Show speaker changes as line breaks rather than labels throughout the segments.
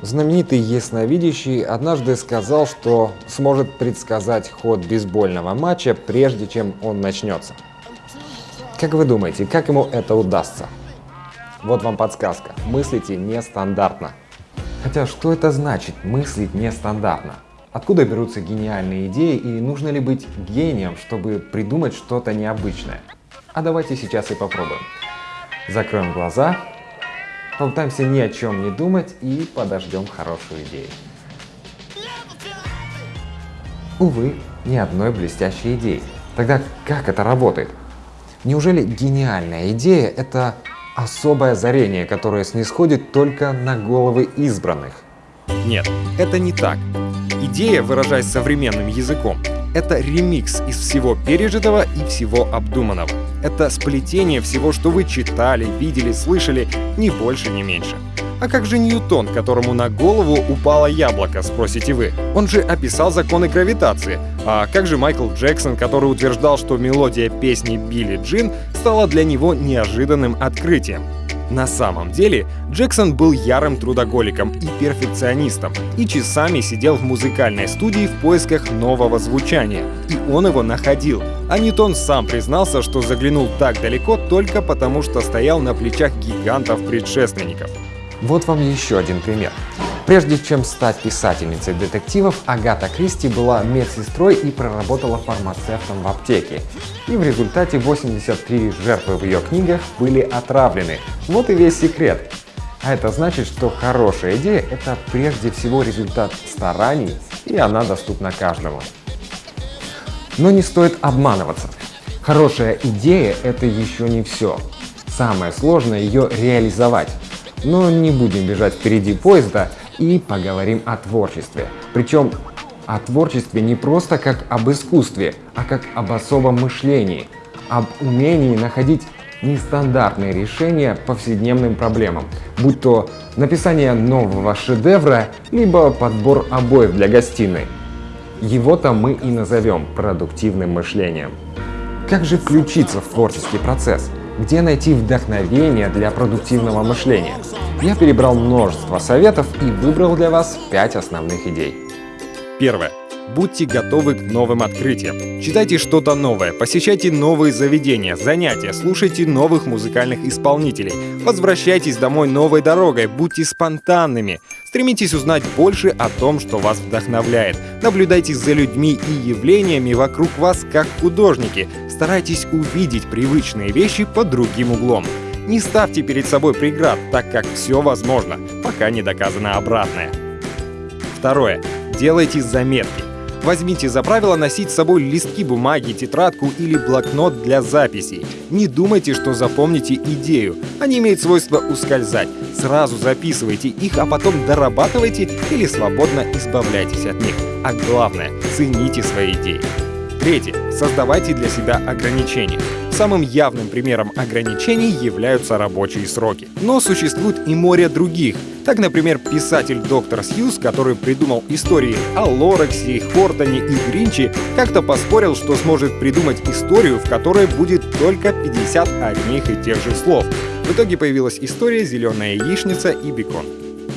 Знаменитый ясновидящий однажды сказал, что сможет предсказать ход бейсбольного матча, прежде чем он начнется. Как вы думаете, как ему это удастся? Вот вам подсказка. Мыслите нестандартно. Хотя что это значит мыслить нестандартно? Откуда берутся гениальные идеи и нужно ли быть гением, чтобы придумать что-то необычное? А давайте сейчас и попробуем. Закроем глаза, попытаемся ни о чем не думать и подождем хорошую идею. Увы, ни одной блестящей идеи. Тогда как это работает? Неужели гениальная идея — это особое озарение, которое снисходит только на головы избранных?
Нет, это не так. Идея, выражаясь современным языком, это ремикс из всего пережитого и всего обдуманного. Это сплетение всего, что вы читали, видели, слышали, ни больше, ни меньше. А как же Ньютон, которому на голову упало яблоко, спросите вы? Он же описал законы гравитации. А как же Майкл Джексон, который утверждал, что мелодия песни Билли Джин стала для него неожиданным открытием? На самом деле, Джексон был ярым трудоголиком и перфекционистом, и часами сидел в музыкальной студии в поисках нового звучания. И он его находил. А Ньютон сам признался, что заглянул так далеко только потому, что стоял на плечах гигантов-предшественников.
Вот вам еще один пример. Прежде чем стать писательницей детективов, Агата Кристи была медсестрой и проработала фармацевтом в аптеке. И в результате 83 жертвы в ее книгах были отравлены. Вот и весь секрет. А это значит, что хорошая идея — это прежде всего результат стараний, и она доступна каждому. Но не стоит обманываться. Хорошая идея — это еще не все. Самое сложное — ее реализовать. Но не будем бежать впереди поезда и поговорим о творчестве. Причем о творчестве не просто как об искусстве, а как об особом мышлении, об умении находить нестандартные решения повседневным проблемам, будь то написание нового шедевра, либо подбор обоев для гостиной. Его-то мы и назовем продуктивным мышлением. Как же включиться в творческий процесс? Где найти вдохновение для продуктивного мышления? Я перебрал множество советов и выбрал для вас 5 основных идей.
Первое. Будьте готовы к новым открытиям. Читайте что-то новое, посещайте новые заведения, занятия, слушайте новых музыкальных исполнителей. Возвращайтесь домой новой дорогой, будьте спонтанными. Стремитесь узнать больше о том, что вас вдохновляет. Наблюдайте за людьми и явлениями вокруг вас как художники. Старайтесь увидеть привычные вещи под другим углом. Не ставьте перед собой преград, так как все возможно, пока не доказано обратное. Второе. Делайте заметки. Возьмите за правило носить с собой листки бумаги, тетрадку или блокнот для записей. Не думайте, что запомните идею. Они имеют свойство ускользать. Сразу записывайте их, а потом дорабатывайте или свободно избавляйтесь от них. А главное, цените свои идеи. Третье. Создавайте для себя ограничения. Самым явным примером ограничений являются рабочие сроки. Но существует и море других. Так, например, писатель доктор Сьюз, который придумал истории о Лорексе, Хортоне и Гринче, как-то поспорил, что сможет придумать историю, в которой будет только 50 одних и тех же слов. В итоге появилась история «Зеленая яичница» и «Бекон».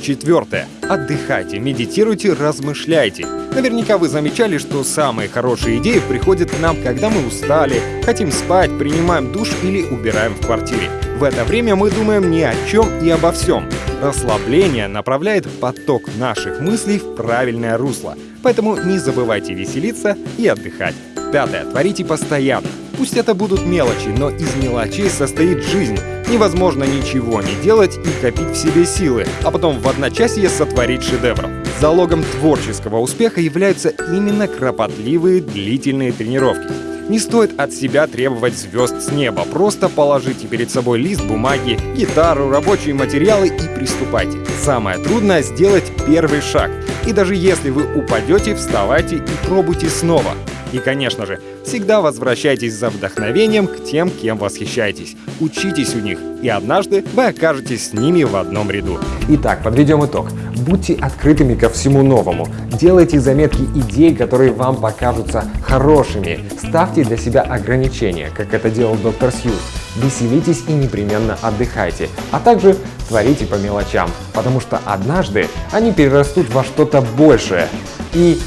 Четвертое. Отдыхайте, медитируйте, размышляйте. Наверняка вы замечали, что самые хорошие идеи приходят к нам, когда мы устали, хотим спать, принимаем душ или убираем в квартире. В это время мы думаем ни о чем и обо всем. Расслабление направляет поток наших мыслей в правильное русло. Поэтому не забывайте веселиться и отдыхать. Пятое. Творите постоянно. Пусть это будут мелочи, но из мелочей состоит жизнь. Невозможно ничего не делать и копить в себе силы, а потом в одночасье сотворить шедевр. Залогом творческого успеха являются именно кропотливые длительные тренировки. Не стоит от себя требовать звезд с неба, просто положите перед собой лист бумаги, гитару, рабочие материалы и приступайте. Самое трудное — сделать первый шаг. И даже если вы упадете, вставайте и пробуйте снова. И, конечно же, всегда возвращайтесь за вдохновением к тем, кем восхищаетесь. Учитесь у них, и однажды вы окажетесь с ними в одном ряду.
Итак, подведем итог. Будьте открытыми ко всему новому. Делайте заметки идей, которые вам покажутся хорошими. Ставьте для себя ограничения, как это делал доктор Сьюз. Веселитесь и непременно отдыхайте. А также творите по мелочам, потому что однажды они перерастут во что-то большее. И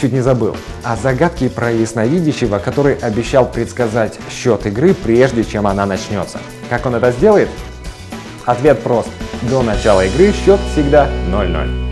чуть не забыл. О загадке про ясновидящего, который обещал предсказать счет игры, прежде чем она начнется. Как он это сделает? Ответ прост. До начала игры счет всегда 0-0.